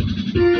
Thank you.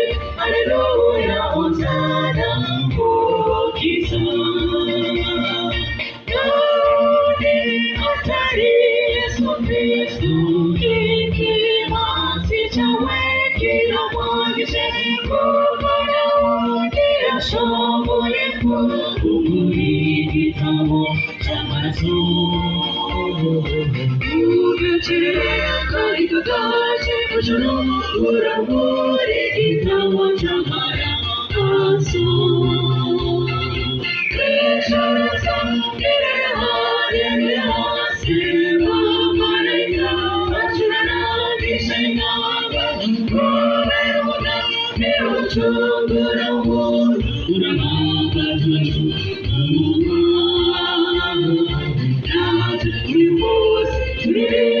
ashoboye kumurigitabo cy'amazuru ubukireka ikagaje শোনো পুরো ভরে গীতা মোছা ভরা আসু কৃষ্ণ সঙ্গীর হারে নিরাশে মামারিয়া চুরনা বিশনা ভবেরুনা মেরু চুরনা পুরনা পাজু মুমা রাজ নিপুস নিরে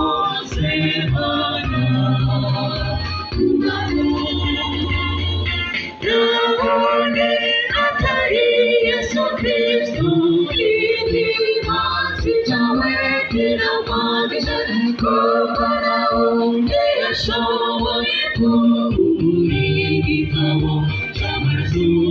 kila mmoja alikuwa naongea shauri kuu kuingi kama cha mazuri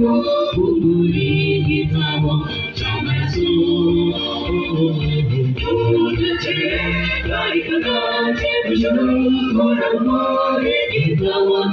우리 기타와 정말수 도대체 나이가 제부셔 돌아버린 기타와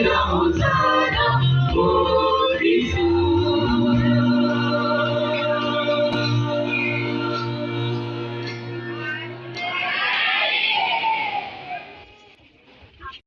Who's